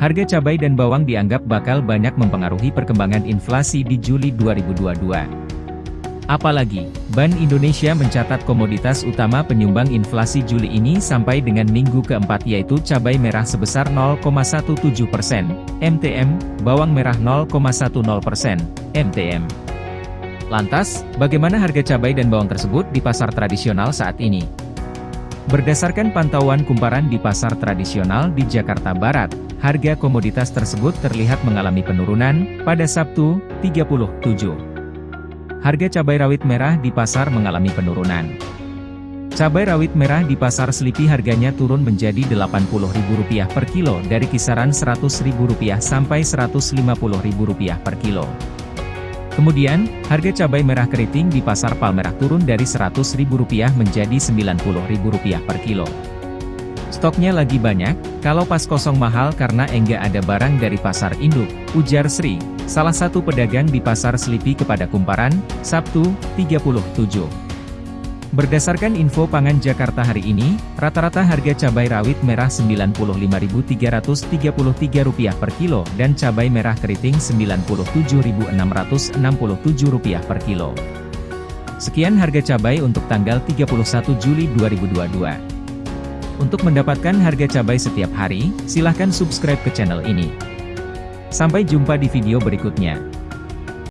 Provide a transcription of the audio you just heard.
Harga cabai dan bawang dianggap bakal banyak mempengaruhi perkembangan inflasi di Juli 2022. Apalagi, Bank Indonesia mencatat komoditas utama penyumbang inflasi Juli ini sampai dengan minggu keempat yaitu cabai merah sebesar 0,17 persen, MTM, bawang merah 0,10 persen, MTM. Lantas, bagaimana harga cabai dan bawang tersebut di pasar tradisional saat ini? Berdasarkan pantauan kumparan di pasar tradisional di Jakarta Barat, harga komoditas tersebut terlihat mengalami penurunan pada Sabtu, 37 harga cabai rawit merah di pasar mengalami penurunan. Cabai rawit merah di pasar Selipi harganya turun menjadi Rp80.000 per kilo dari kisaran Rp100.000 sampai Rp150.000 per kilo. Kemudian, harga cabai merah keriting di pasar Palmerah turun dari Rp100.000 menjadi Rp90.000 per kilo. Stoknya lagi banyak, kalau pas kosong mahal karena enggak ada barang dari pasar induk, ujar Sri, salah satu pedagang di pasar Selipi kepada Kumparan, Sabtu, 37. Berdasarkan info pangan Jakarta hari ini, rata-rata harga cabai rawit merah Rp95.333 per kilo dan cabai merah keriting Rp97.667 per kilo. Sekian harga cabai untuk tanggal 31 Juli 2022. Untuk mendapatkan harga cabai setiap hari, silahkan subscribe ke channel ini. Sampai jumpa di video berikutnya.